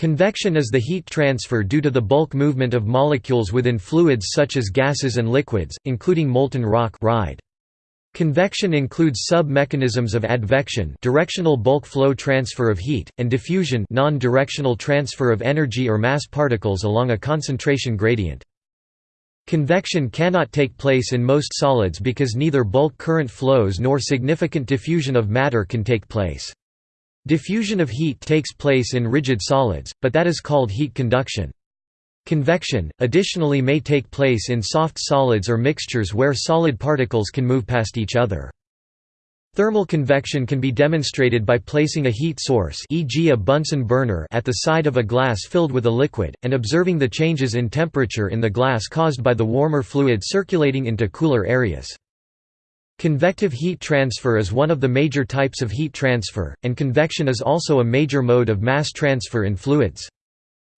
Convection is the heat transfer due to the bulk movement of molecules within fluids such as gases and liquids, including molten rock rheid. Convection includes sub-mechanisms of advection directional bulk flow transfer of heat, and diffusion non-directional transfer of energy or mass particles along a concentration gradient. Convection cannot take place in most solids because neither bulk current flows nor significant diffusion of matter can take place. Diffusion of heat takes place in rigid solids, but that is called heat conduction. Convection, additionally may take place in soft solids or mixtures where solid particles can move past each other. Thermal convection can be demonstrated by placing a heat source e.g. a Bunsen burner at the side of a glass filled with a liquid, and observing the changes in temperature in the glass caused by the warmer fluid circulating into cooler areas. Convective heat transfer is one of the major types of heat transfer, and convection is also a major mode of mass transfer in fluids.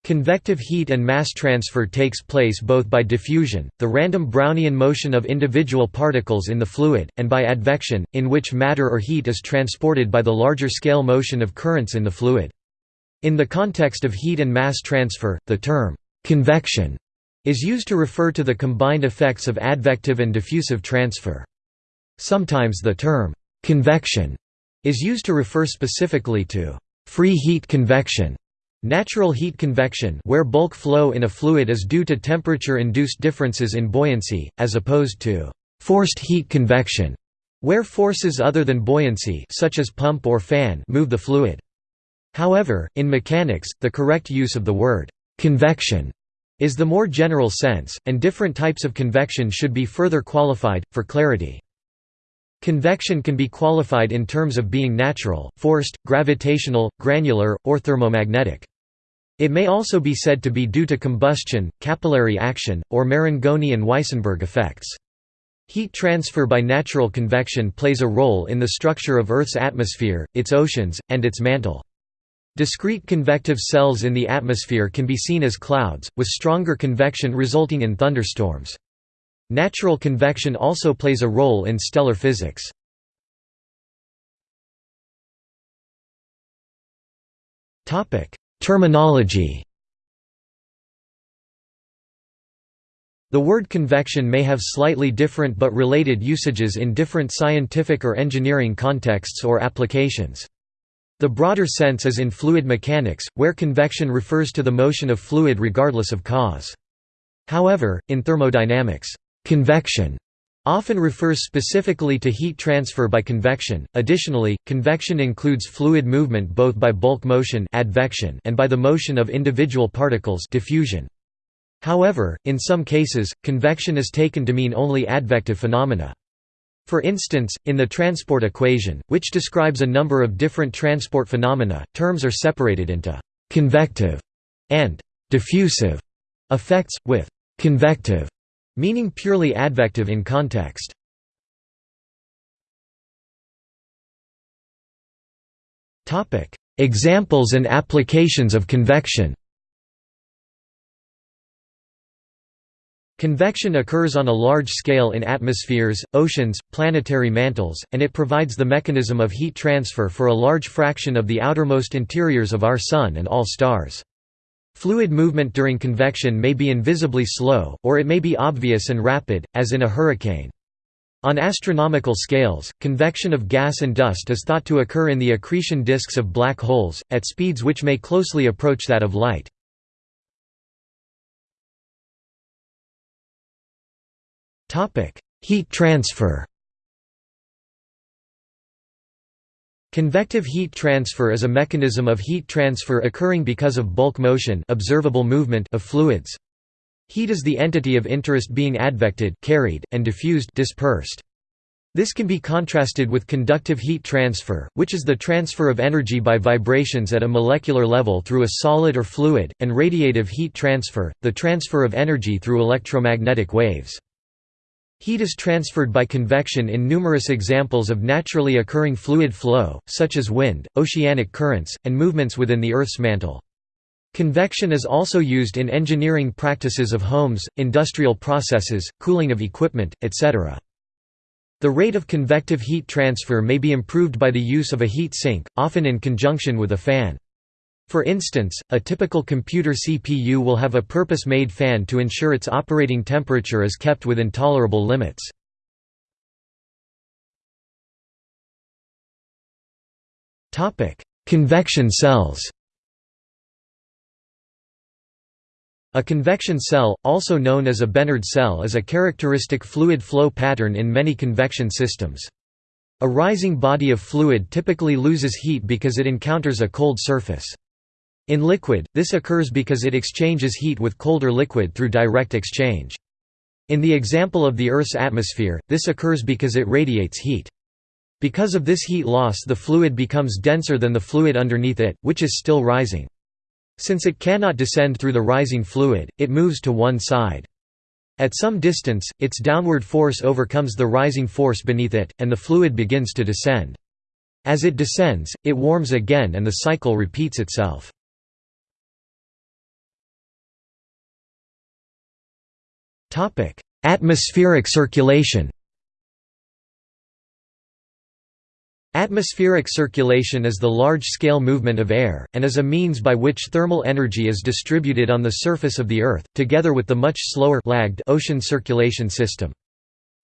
Convective heat and mass transfer takes place both by diffusion, the random Brownian motion of individual particles in the fluid, and by advection, in which matter or heat is transported by the larger scale motion of currents in the fluid. In the context of heat and mass transfer, the term «convection» is used to refer to the combined effects of advective and diffusive transfer. Sometimes the term «convection» is used to refer specifically to «free heat convection» Natural heat convection where bulk flow in a fluid is due to temperature-induced differences in buoyancy, as opposed to «forced heat convection» where forces other than buoyancy such as pump or fan move the fluid. However, in mechanics, the correct use of the word «convection» is the more general sense, and different types of convection should be further qualified, for clarity. Convection can be qualified in terms of being natural, forced, gravitational, granular, or thermomagnetic. It may also be said to be due to combustion, capillary action, or Marangoni and Weissenberg effects. Heat transfer by natural convection plays a role in the structure of Earth's atmosphere, its oceans, and its mantle. Discrete convective cells in the atmosphere can be seen as clouds, with stronger convection resulting in thunderstorms. Natural convection also plays a role in stellar physics. Terminology The word convection may have slightly different but related usages in different scientific or engineering contexts or applications. The broader sense is in fluid mechanics, where convection refers to the motion of fluid regardless of cause. However, in thermodynamics, Convection often refers specifically to heat transfer by convection. Additionally, convection includes fluid movement both by bulk motion advection and by the motion of individual particles diffusion. However, in some cases, convection is taken to mean only advective phenomena. For instance, in the transport equation, which describes a number of different transport phenomena, terms are separated into convective and diffusive effects, with convective meaning purely advective in context. Examples and applications of convection Convection occurs on a large scale in atmospheres, oceans, planetary mantles, and it provides the mechanism of heat transfer for a large fraction of the outermost interiors of our Sun and all stars. Fluid movement during convection may be invisibly slow, or it may be obvious and rapid, as in a hurricane. On astronomical scales, convection of gas and dust is thought to occur in the accretion disks of black holes, at speeds which may closely approach that of light. Heat transfer Convective heat transfer is a mechanism of heat transfer occurring because of bulk motion observable movement of fluids. Heat is the entity of interest being advected carried, and diffused dispersed. This can be contrasted with conductive heat transfer, which is the transfer of energy by vibrations at a molecular level through a solid or fluid, and radiative heat transfer, the transfer of energy through electromagnetic waves. Heat is transferred by convection in numerous examples of naturally occurring fluid flow, such as wind, oceanic currents, and movements within the Earth's mantle. Convection is also used in engineering practices of homes, industrial processes, cooling of equipment, etc. The rate of convective heat transfer may be improved by the use of a heat sink, often in conjunction with a fan. For instance, a typical computer CPU will have a purpose-made fan to ensure its operating temperature is kept within tolerable limits. Convection cells A convection cell, also known as a Bénard cell is a characteristic fluid flow pattern in many convection systems. A rising body of fluid typically loses heat because it encounters a cold surface. In liquid, this occurs because it exchanges heat with colder liquid through direct exchange. In the example of the Earth's atmosphere, this occurs because it radiates heat. Because of this heat loss the fluid becomes denser than the fluid underneath it, which is still rising. Since it cannot descend through the rising fluid, it moves to one side. At some distance, its downward force overcomes the rising force beneath it, and the fluid begins to descend. As it descends, it warms again and the cycle repeats itself. Atmospheric circulation Atmospheric circulation is the large-scale movement of air, and is a means by which thermal energy is distributed on the surface of the Earth, together with the much slower lagged ocean circulation system.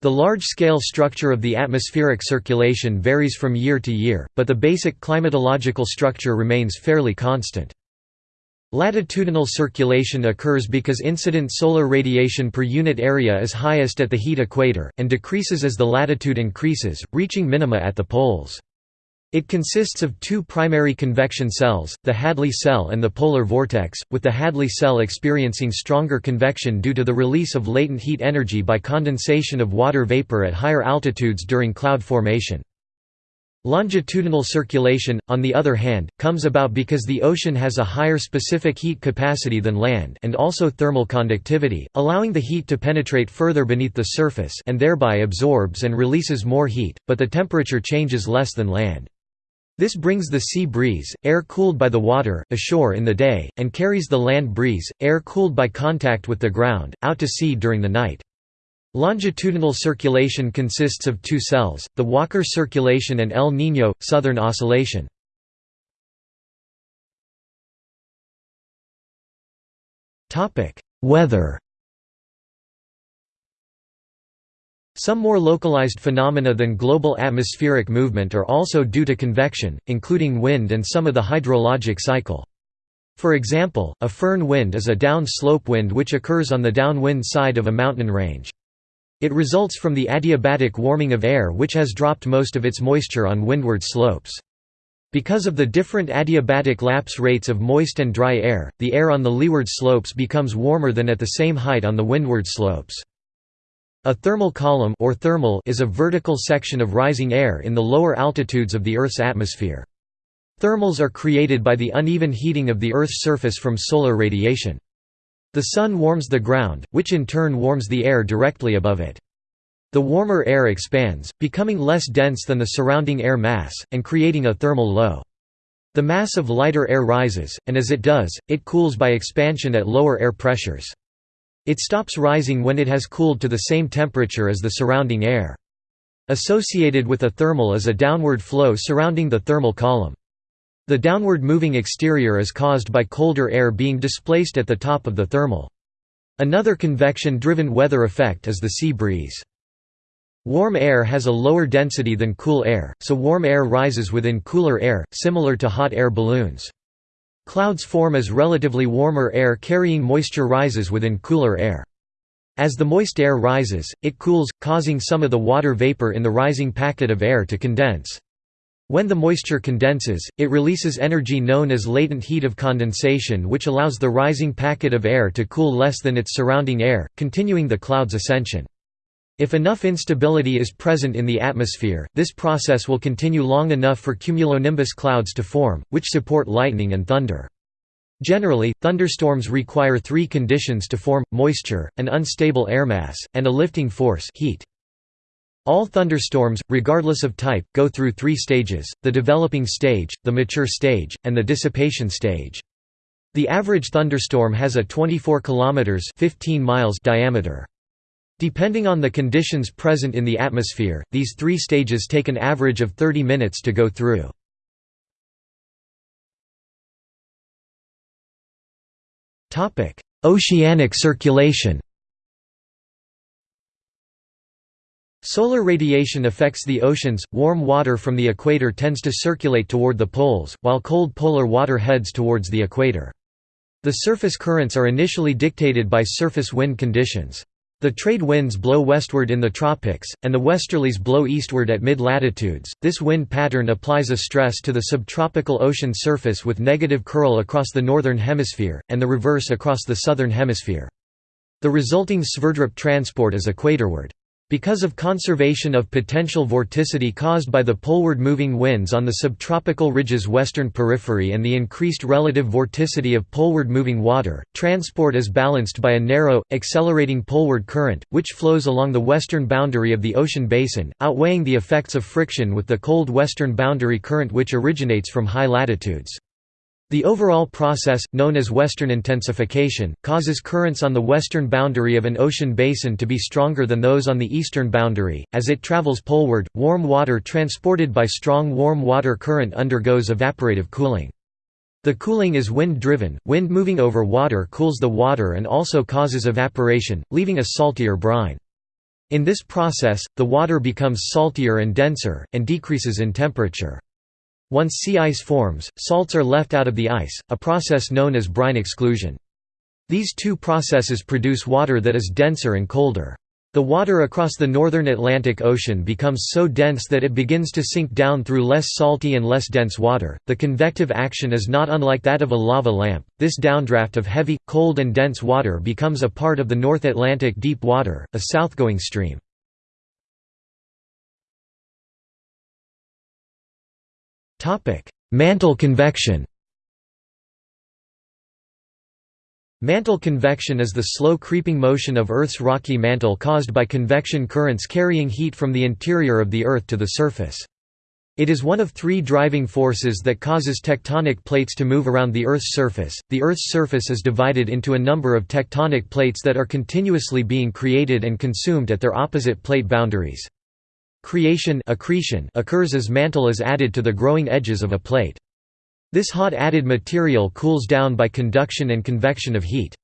The large-scale structure of the atmospheric circulation varies from year to year, but the basic climatological structure remains fairly constant. Latitudinal circulation occurs because incident solar radiation per unit area is highest at the heat equator, and decreases as the latitude increases, reaching minima at the poles. It consists of two primary convection cells, the Hadley cell and the polar vortex, with the Hadley cell experiencing stronger convection due to the release of latent heat energy by condensation of water vapor at higher altitudes during cloud formation. Longitudinal circulation, on the other hand, comes about because the ocean has a higher specific heat capacity than land and also thermal conductivity, allowing the heat to penetrate further beneath the surface and thereby absorbs and releases more heat, but the temperature changes less than land. This brings the sea breeze, air cooled by the water, ashore in the day, and carries the land breeze, air cooled by contact with the ground, out to sea during the night. Longitudinal circulation consists of two cells, the Walker circulation and El Niño, southern oscillation. Weather Some more localized phenomena than global atmospheric movement are also due to convection, including wind and some of the hydrologic cycle. For example, a foehn wind is a down-slope wind which occurs on the downwind side of a mountain range. It results from the adiabatic warming of air which has dropped most of its moisture on windward slopes. Because of the different adiabatic lapse rates of moist and dry air, the air on the leeward slopes becomes warmer than at the same height on the windward slopes. A thermal column or thermal is a vertical section of rising air in the lower altitudes of the Earth's atmosphere. Thermals are created by the uneven heating of the Earth's surface from solar radiation. The sun warms the ground, which in turn warms the air directly above it. The warmer air expands, becoming less dense than the surrounding air mass, and creating a thermal low. The mass of lighter air rises, and as it does, it cools by expansion at lower air pressures. It stops rising when it has cooled to the same temperature as the surrounding air. Associated with a thermal is a downward flow surrounding the thermal column. The downward moving exterior is caused by colder air being displaced at the top of the thermal. Another convection-driven weather effect is the sea breeze. Warm air has a lower density than cool air, so warm air rises within cooler air, similar to hot air balloons. Clouds form as relatively warmer air carrying moisture rises within cooler air. As the moist air rises, it cools, causing some of the water vapor in the rising packet of air to condense. When the moisture condenses, it releases energy known as latent heat of condensation which allows the rising packet of air to cool less than its surrounding air, continuing the cloud's ascension. If enough instability is present in the atmosphere, this process will continue long enough for cumulonimbus clouds to form, which support lightning and thunder. Generally, thunderstorms require three conditions to form, moisture, an unstable airmass, and a lifting force heat. All thunderstorms, regardless of type, go through three stages, the developing stage, the mature stage, and the dissipation stage. The average thunderstorm has a 24 km 15 miles diameter. Depending on the conditions present in the atmosphere, these three stages take an average of 30 minutes to go through. Oceanic circulation Solar radiation affects the oceans. Warm water from the equator tends to circulate toward the poles, while cold polar water heads towards the equator. The surface currents are initially dictated by surface wind conditions. The trade winds blow westward in the tropics, and the westerlies blow eastward at mid-latitudes. This wind pattern applies a stress to the subtropical ocean surface with negative curl across the northern hemisphere, and the reverse across the southern hemisphere. The resulting Sverdrup transport is equatorward. Because of conservation of potential vorticity caused by the poleward moving winds on the subtropical ridge's western periphery and the increased relative vorticity of poleward moving water, transport is balanced by a narrow, accelerating poleward current, which flows along the western boundary of the ocean basin, outweighing the effects of friction with the cold western boundary current which originates from high latitudes. The overall process, known as western intensification, causes currents on the western boundary of an ocean basin to be stronger than those on the eastern boundary. As it travels poleward, warm water transported by strong warm water current undergoes evaporative cooling. The cooling is wind-driven, wind moving over water cools the water and also causes evaporation, leaving a saltier brine. In this process, the water becomes saltier and denser, and decreases in temperature. Once sea ice forms, salts are left out of the ice, a process known as brine exclusion. These two processes produce water that is denser and colder. The water across the northern Atlantic Ocean becomes so dense that it begins to sink down through less salty and less dense water. The convective action is not unlike that of a lava lamp. This downdraft of heavy, cold, and dense water becomes a part of the North Atlantic deep water, a southgoing stream. Mantle convection Mantle convection is the slow creeping motion of Earth's rocky mantle caused by convection currents carrying heat from the interior of the Earth to the surface. It is one of three driving forces that causes tectonic plates to move around the Earth's surface. The Earth's surface is divided into a number of tectonic plates that are continuously being created and consumed at their opposite plate boundaries. Creation accretion occurs as mantle is added to the growing edges of a plate. This hot added material cools down by conduction and convection of heat.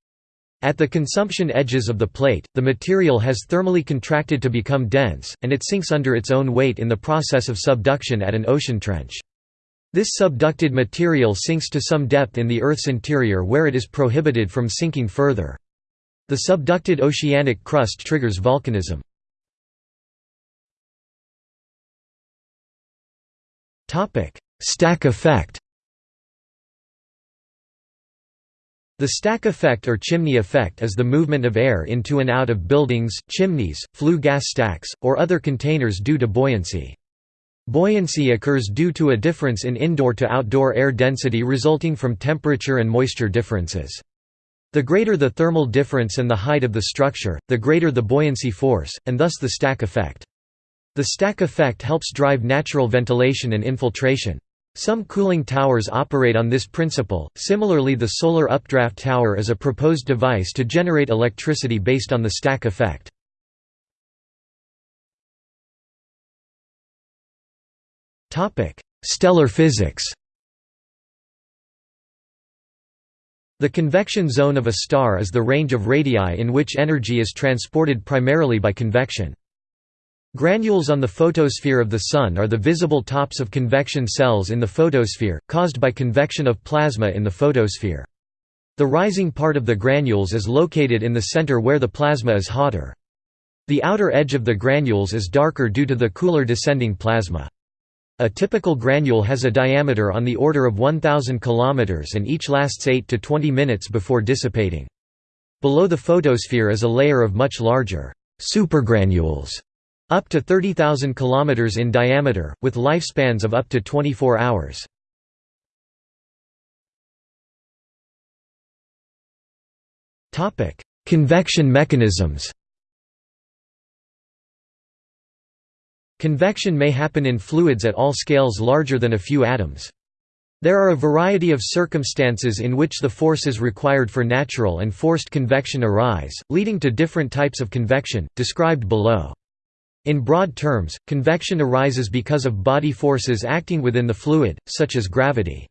At the consumption edges of the plate, the material has thermally contracted to become dense, and it sinks under its own weight in the process of subduction at an ocean trench. This subducted material sinks to some depth in the Earth's interior where it is prohibited from sinking further. The subducted oceanic crust triggers volcanism. Stack effect The stack effect or chimney effect is the movement of air into and out of buildings, chimneys, flue gas stacks, or other containers due to buoyancy. Buoyancy occurs due to a difference in indoor to outdoor air density resulting from temperature and moisture differences. The greater the thermal difference and the height of the structure, the greater the buoyancy force, and thus the stack effect. The stack effect helps drive natural ventilation and infiltration. Some cooling towers operate on this principle. Similarly, the solar updraft tower is a proposed device to generate electricity based on the stack effect. Topic: Stellar physics. The convection zone of a star is the range of radii in which energy is transported primarily by convection. Granules on the photosphere of the Sun are the visible tops of convection cells in the photosphere, caused by convection of plasma in the photosphere. The rising part of the granules is located in the center where the plasma is hotter. The outer edge of the granules is darker due to the cooler descending plasma. A typical granule has a diameter on the order of 1000 km and each lasts 8 to 20 minutes before dissipating. Below the photosphere is a layer of much larger supergranules up to 30,000 km in diameter, with lifespans of up to 24 hours. Convection mechanisms Convection may happen in fluids at all scales larger than a few atoms. There are a variety of circumstances in which the forces required for natural and forced convection arise, leading to different types of convection, described below. In broad terms, convection arises because of body forces acting within the fluid, such as gravity.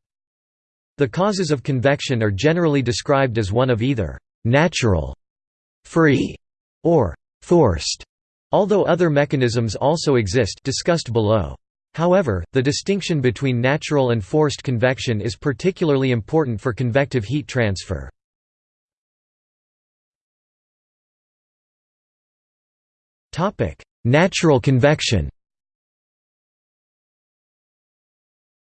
The causes of convection are generally described as one of either «natural», «free» or «forced», although other mechanisms also exist discussed below. However, the distinction between natural and forced convection is particularly important for convective heat transfer. Natural convection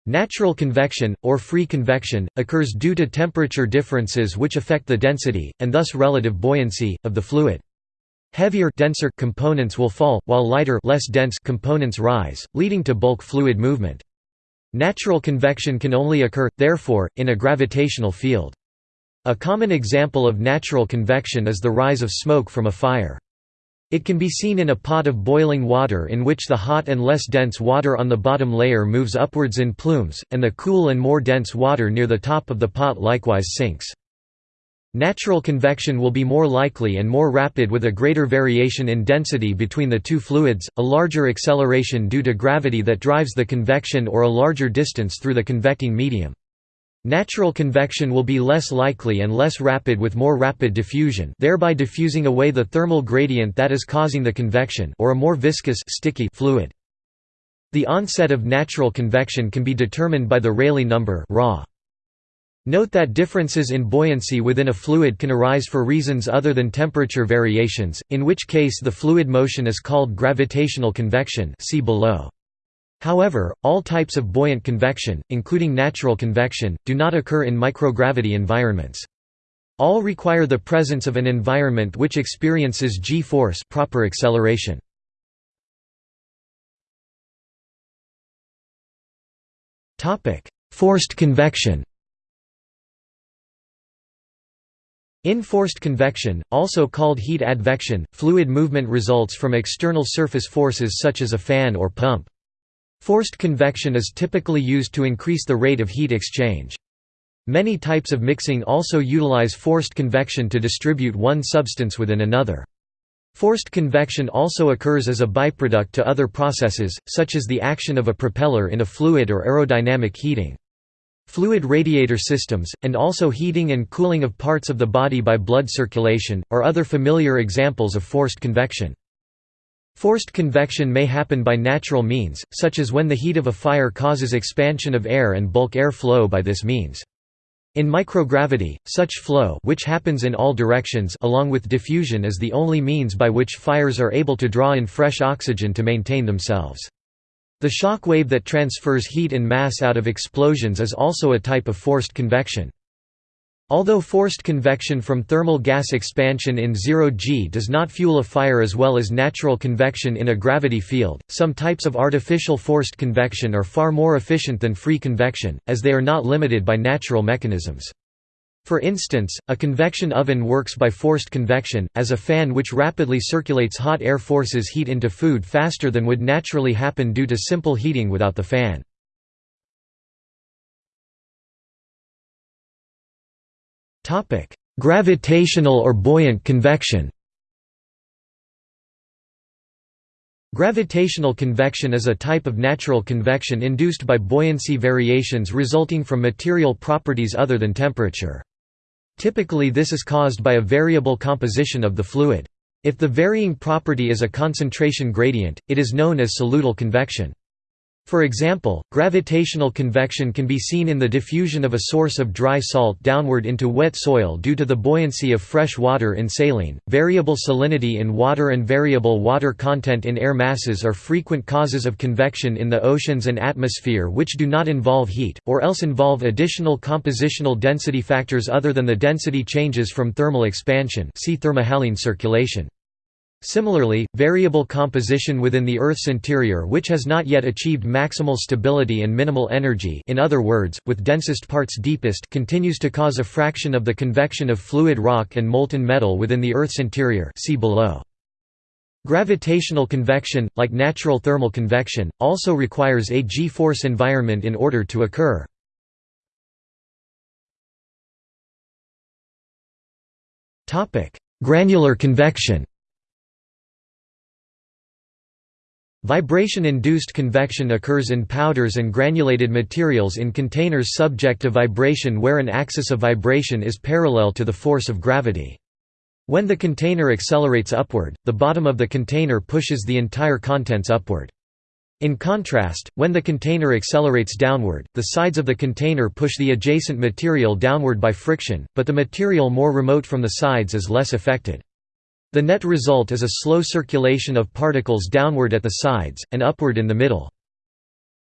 Natural convection, or free convection, occurs due to temperature differences which affect the density, and thus relative buoyancy, of the fluid. Heavier denser components will fall, while lighter less dense components rise, leading to bulk fluid movement. Natural convection can only occur, therefore, in a gravitational field. A common example of natural convection is the rise of smoke from a fire. It can be seen in a pot of boiling water in which the hot and less dense water on the bottom layer moves upwards in plumes, and the cool and more dense water near the top of the pot likewise sinks. Natural convection will be more likely and more rapid with a greater variation in density between the two fluids, a larger acceleration due to gravity that drives the convection or a larger distance through the convecting medium. Natural convection will be less likely and less rapid with more rapid diffusion thereby diffusing away the thermal gradient that is causing the convection or a more viscous sticky fluid. The onset of natural convection can be determined by the Rayleigh number. Note that differences in buoyancy within a fluid can arise for reasons other than temperature variations, in which case the fluid motion is called gravitational convection see below. However, all types of buoyant convection, including natural convection, do not occur in microgravity environments. All require the presence of an environment which experiences g-force proper acceleration. Forced convection In forced convection, also called heat advection, fluid movement results from external surface forces such as a fan or pump. Forced convection is typically used to increase the rate of heat exchange. Many types of mixing also utilize forced convection to distribute one substance within another. Forced convection also occurs as a byproduct to other processes, such as the action of a propeller in a fluid or aerodynamic heating. Fluid radiator systems, and also heating and cooling of parts of the body by blood circulation, are other familiar examples of forced convection. Forced convection may happen by natural means, such as when the heat of a fire causes expansion of air and bulk air flow by this means. In microgravity, such flow which happens in all directions along with diffusion is the only means by which fires are able to draw in fresh oxygen to maintain themselves. The shock wave that transfers heat and mass out of explosions is also a type of forced convection. Although forced convection from thermal gas expansion in zero G does not fuel a fire as well as natural convection in a gravity field, some types of artificial forced convection are far more efficient than free convection, as they are not limited by natural mechanisms. For instance, a convection oven works by forced convection, as a fan which rapidly circulates hot air forces heat into food faster than would naturally happen due to simple heating without the fan. Topic: Gravitational or buoyant convection. Gravitational convection is a type of natural convection induced by buoyancy variations resulting from material properties other than temperature. Typically this is caused by a variable composition of the fluid. If the varying property is a concentration gradient, it is known as solute convection. For example, gravitational convection can be seen in the diffusion of a source of dry salt downward into wet soil due to the buoyancy of fresh water in saline. Variable salinity in water and variable water content in air masses are frequent causes of convection in the oceans and atmosphere which do not involve heat, or else involve additional compositional density factors other than the density changes from thermal expansion see thermohaline circulation. Similarly, variable composition within the Earth's interior which has not yet achieved maximal stability and minimal energy in other words, with densest parts deepest continues to cause a fraction of the convection of fluid rock and molten metal within the Earth's interior see below. Gravitational convection, like natural thermal convection, also requires a g-force environment in order to occur. Granular convection Vibration-induced convection occurs in powders and granulated materials in containers subject to vibration where an axis of vibration is parallel to the force of gravity. When the container accelerates upward, the bottom of the container pushes the entire contents upward. In contrast, when the container accelerates downward, the sides of the container push the adjacent material downward by friction, but the material more remote from the sides is less affected. The net result is a slow circulation of particles downward at the sides, and upward in the middle.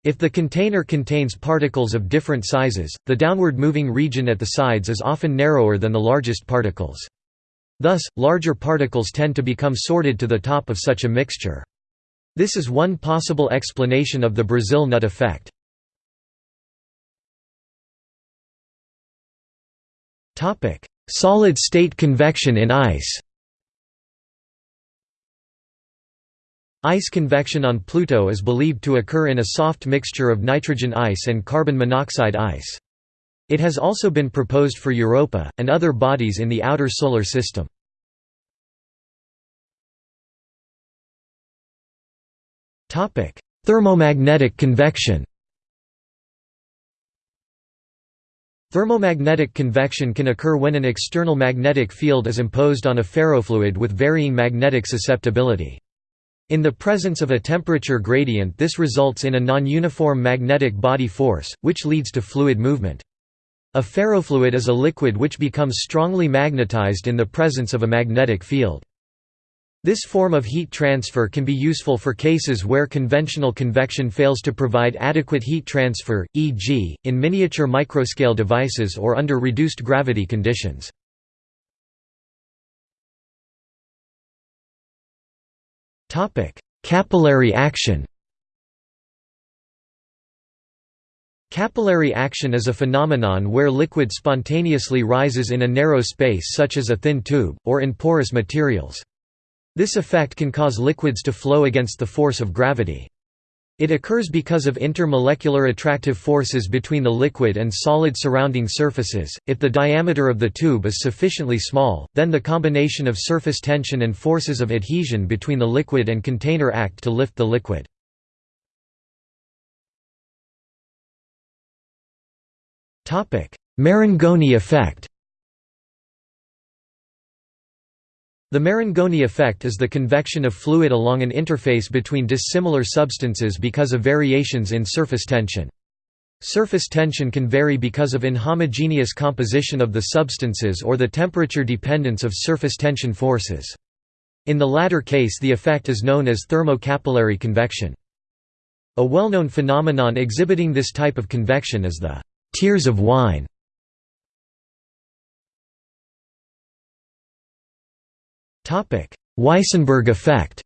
If the container contains particles of different sizes, the downward moving region at the sides is often narrower than the largest particles. Thus, larger particles tend to become sorted to the top of such a mixture. This is one possible explanation of the Brazil nut effect. Solid-state convection in ice Ice convection on Pluto is believed to occur in a soft mixture of nitrogen ice and carbon monoxide ice. It has also been proposed for Europa, and other bodies in the outer Solar System. Thermomagnetic convection Thermomagnetic convection can occur when an external magnetic field is imposed on a ferrofluid with varying magnetic susceptibility. In the presence of a temperature gradient this results in a non-uniform magnetic body force, which leads to fluid movement. A ferrofluid is a liquid which becomes strongly magnetized in the presence of a magnetic field. This form of heat transfer can be useful for cases where conventional convection fails to provide adequate heat transfer, e.g., in miniature microscale devices or under reduced gravity conditions. Capillary action Capillary action is a phenomenon where liquid spontaneously rises in a narrow space such as a thin tube, or in porous materials. This effect can cause liquids to flow against the force of gravity. It occurs because of intermolecular attractive forces between the liquid and solid surrounding surfaces. If the diameter of the tube is sufficiently small, then the combination of surface tension and forces of adhesion between the liquid and container act to lift the liquid. Marangoni effect. The Marangoni effect is the convection of fluid along an interface between dissimilar substances because of variations in surface tension. Surface tension can vary because of inhomogeneous composition of the substances or the temperature dependence of surface tension forces. In the latter case the effect is known as thermocapillary convection. A well-known phenomenon exhibiting this type of convection is the «tears of wine» Weissenberg effect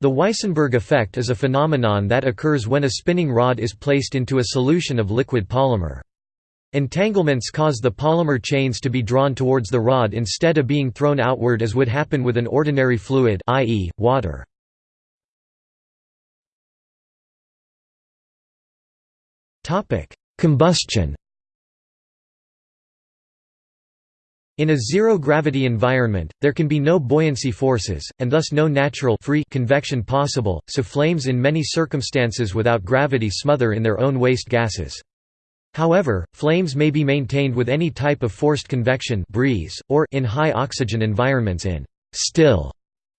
The Weissenberg effect is a phenomenon that occurs when a spinning rod is placed into a solution of liquid polymer. Entanglements cause the polymer chains to be drawn towards the rod instead of being thrown outward as would happen with an ordinary fluid i.e., water. Combustion In a zero-gravity environment, there can be no buoyancy forces, and thus no natural free convection possible, so flames in many circumstances without gravity smother in their own waste gases. However, flames may be maintained with any type of forced convection breeze, or in high oxygen environments in still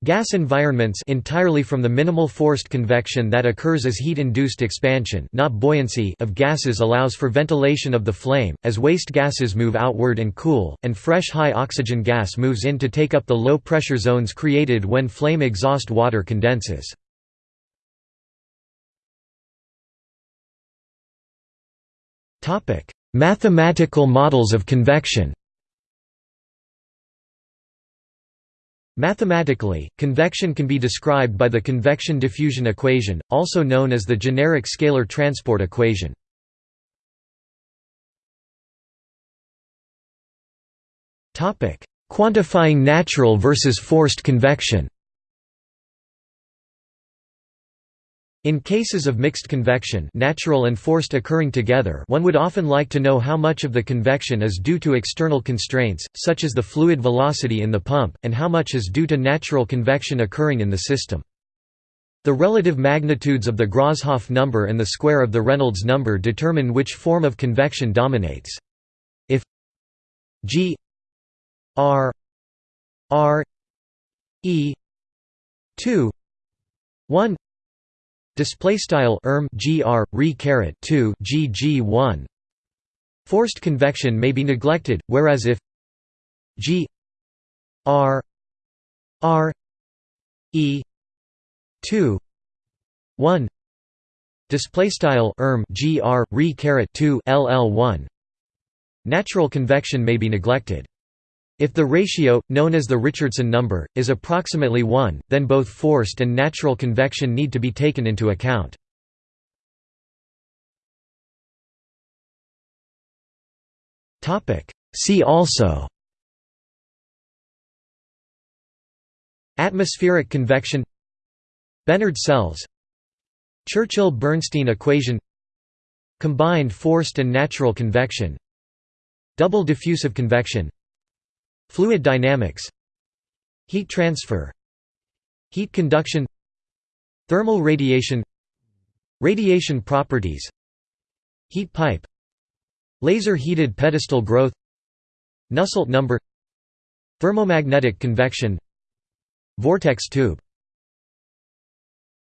Gas environments entirely from the minimal forced convection that occurs as heat-induced expansion not buoyancy of gases allows for ventilation of the flame, as waste gases move outward and cool, and fresh high-oxygen gas moves in to take up the low-pressure zones created when flame exhaust water condenses. Mathematical models of convection Mathematically, convection can be described by the convection diffusion equation, also known as the generic scalar transport equation. Quantifying natural versus forced convection In cases of mixed convection natural and forced occurring together one would often like to know how much of the convection is due to external constraints, such as the fluid velocity in the pump, and how much is due to natural convection occurring in the system. The relative magnitudes of the Grashof number and the square of the Reynolds number determine which form of convection dominates. If g r r e 2 1 Display style erm gr re caret 2 gg 1 Forced convection may be neglected whereas if g r r e 2 1 display style erm gr re caret 2 ll 1 natural convection may be neglected if the ratio, known as the Richardson number, is approximately 1, then both forced and natural convection need to be taken into account. See also Atmospheric convection Bénard cells Churchill–Bernstein equation Combined forced and natural convection Double diffusive convection Fluid dynamics Heat transfer Heat conduction Thermal radiation Radiation properties Heat pipe Laser-heated pedestal growth Nusselt number Thermomagnetic convection Vortex tube